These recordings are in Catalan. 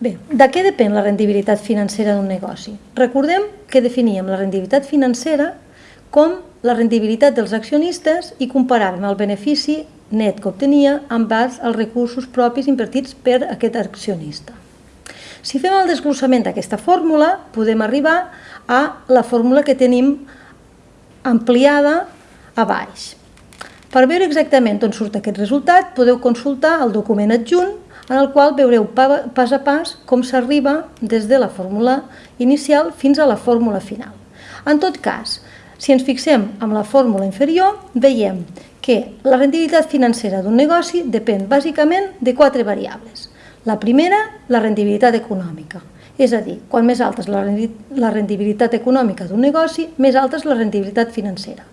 Bé, de què depèn la rendibilitat financera d'un negoci? Recordem que definíem la rendibilitat financera com la rendibilitat dels accionistes i comparàvem el benefici net que obtenia amb base als recursos propis invertits per aquest accionista. Si fem el desglossament d'aquesta fórmula, podem arribar a la fórmula que tenim ampliada a baix. Per veure exactament on surt aquest resultat, podeu consultar el document adjunt en el qual veureu pas a pas com s'arriba des de la fórmula inicial fins a la fórmula final. En tot cas, si ens fixem en la fórmula inferior, veiem que la rendibilitat financera d'un negoci depèn bàsicament de quatre variables. La primera, la rendibilitat econòmica. És a dir, quan més alta és la rendibilitat econòmica d'un negoci, més alta és la rendibilitat financera.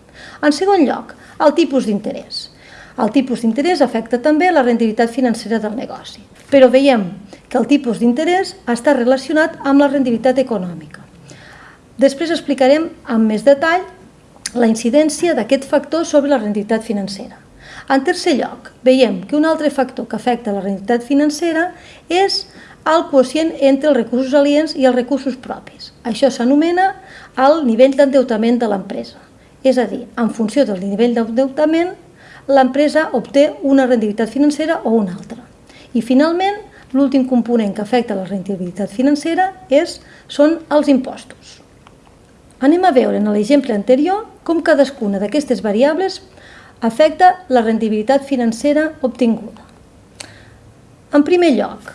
En segon lloc, el tipus d'interès. El tipus d'interès afecta també la rendibilitat financera del negoci, però veiem que el tipus d'interès està relacionat amb la rendibilitat econòmica. Després explicarem amb més detall la incidència d'aquest factor sobre la rendibilitat financera. En tercer lloc, veiem que un altre factor que afecta la rendibilitat financera és el quocient entre els recursos aliens i els recursos propis. Això s'anomena el nivell d'endeutament de l'empresa. És a dir, en funció del nivell d'endeutament, l'empresa obté una rendibilitat financera o una altra. I finalment, l'últim component que afecta la rendibilitat financera és, són els impostos. Anem a veure en l'exemple anterior com cadascuna d'aquestes variables afecta la rendibilitat financera obtinguda. En primer lloc,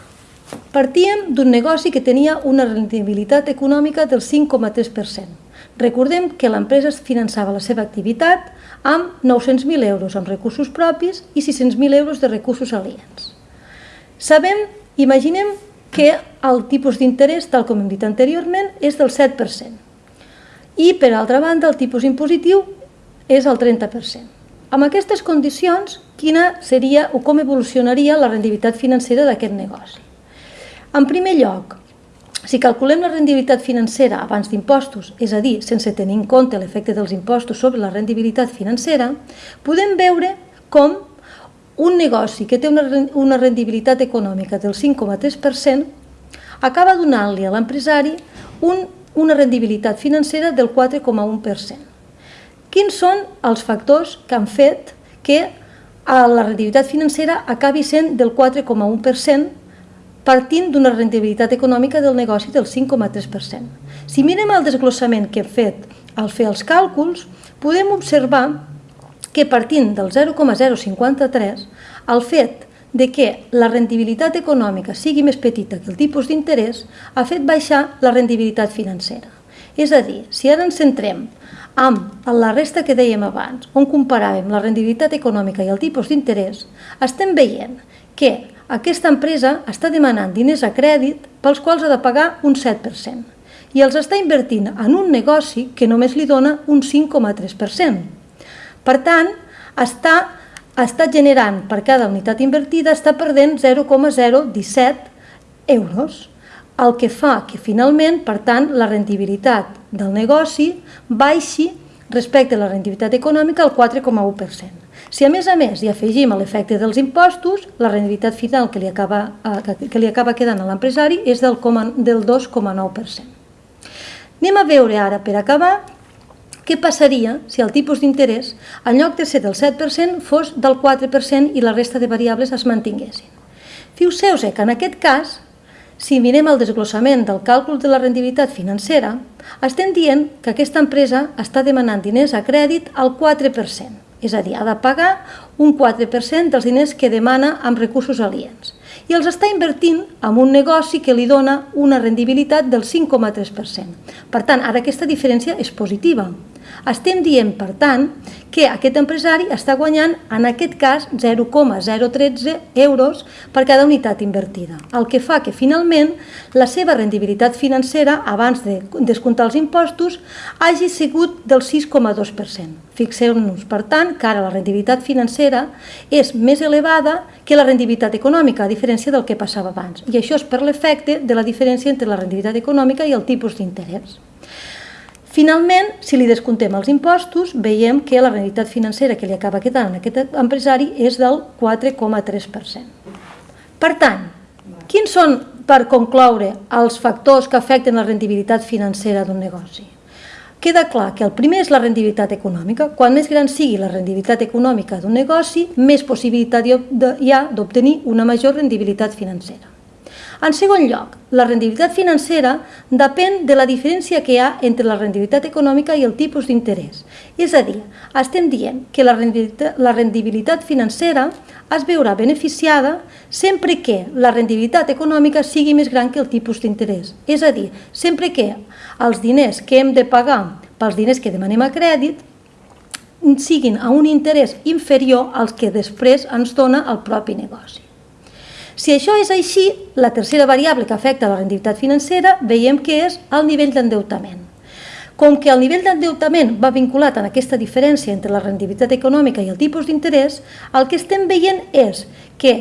Partíem d'un negoci que tenia una rendibilitat econòmica del 5,3%. Recordem que l'empresa finançava la seva activitat amb 900.000 euros amb recursos propis i 600.000 euros de recursos aliens. Sabem, imaginem que el tipus d'interès, tal com hem dit anteriorment, és del 7%. I, per altra banda, el tipus impositiu és el 30%. Amb aquestes condicions, quina seria o com evolucionaria la rendibilitat financera d'aquest negoci? En primer lloc, si calculem la rendibilitat financera abans d'impostos, és a dir, sense tenir en compte l'efecte dels impostos sobre la rendibilitat financera, podem veure com un negoci que té una rendibilitat econòmica del 5,3% acaba donant-li a l'empresari un, una rendibilitat financera del 4,1%. Quins són els factors que han fet que la rendibilitat financera acabi sent del 4,1% partint d'una rendibilitat econòmica del negoci del 5,3%. Si mirem el desglossament que hem fet al fer els càlculs, podem observar que partint del 0,053, el fet de que la rendibilitat econòmica sigui més petita que el tipus d'interès ha fet baixar la rendibilitat financera. És a dir, si ara ens centrem amb la resta que dèiem abans, on comparàvem la rendibilitat econòmica i el tipus d'interès, estem veient que aquesta empresa està demanant diners a crèdit pels quals ha de pagar un 7% i els està invertint en un negoci que només li dona un 5,3%. Per tant, està, està generant per cada unitat invertida, està perdent 0,017 euros, el que fa que finalment, per tant, la rendibilitat del negoci baixi respecte a la rendibilitat econòmica al 4,1%. Si a més a més hi afegim l'efecte dels impostos, la rendibilitat final que li acaba, eh, que li acaba quedant a l'empresari és del, del 2,9%. Anem a veure ara, per acabar, què passaria si el tipus d'interès, en lloc de ser del 7%, fos del 4% i la resta de variables es mantinguessin. Fixeu-se que en aquest cas, si mirem el desglossament del càlcul de la rendibilitat financera, estem dient que aquesta empresa està demanant diners a crèdit al 4% és a dir, ha de pagar un 4% dels diners que demana amb recursos aliens i els està invertint en un negoci que li dona una rendibilitat del 5,3%. Per tant, ara aquesta diferència és positiva. Estem dient, per tant, que aquest empresari està guanyant, en aquest cas, 0,013 euros per cada unitat invertida, el que fa que finalment la seva rendibilitat financera, abans de descomptar els impostos, hagi sigut del 6,2%. Fixeu-nos, per tant, que ara la rendibilitat financera és més elevada que la rendibilitat econòmica, a diferència del que passava abans. I això és per l'efecte de la diferència entre la rendibilitat econòmica i el tipus d'interès. Finalment, si li descomptem els impostos, veiem que la realitat financera que li acaba quedant a aquest empresari és del 4,3%. Per tant, quins són per concloure els factors que afecten la rendibilitat financera d'un negoci. Queda clar que el primer és la rendibilitat econòmica. Quan més gran sigui la rendibilitat econòmica d'un negoci, més possibilitat hi ha d'obtenir una major rendibilitat financera. En segon lloc, la rendibilitat financera depèn de la diferència que hi ha entre la rendibilitat econòmica i el tipus d'interès. És a dir, estem dient que la rendibilitat, financera es veurà beneficiada sempre que la rendibilitat econòmica sigui més gran que el tipus d'interès. És a dir, sempre que els diners que hem de pagar pels diners que demanem a crèdit siguin a un interès inferior als que després ens dona el propi negoci. Si això és així, la tercera variable que afecta la rendibilitat financera veiem que és el nivell d'endeutament. Com que el nivell d'endeutament va vinculat en aquesta diferència entre la rendibilitat econòmica i el tipus d'interès, el que estem veient és que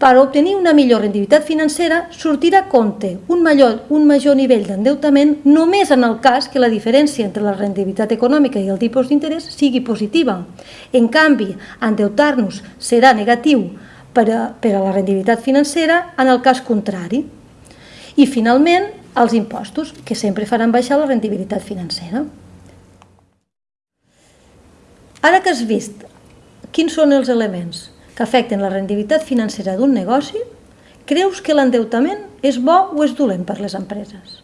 per obtenir una millor rendibilitat financera sortirà a compte un major, un major nivell d'endeutament només en el cas que la diferència entre la rendibilitat econòmica i el tipus d'interès sigui positiva. En canvi, endeutar-nos serà negatiu per a, per a la rendibilitat financera en el cas contrari. I finalment, els impostos, que sempre faran baixar la rendibilitat financera. Ara que has vist quins són els elements que afecten la rendibilitat financera d'un negoci, creus que l'endeutament és bo o és dolent per les empreses?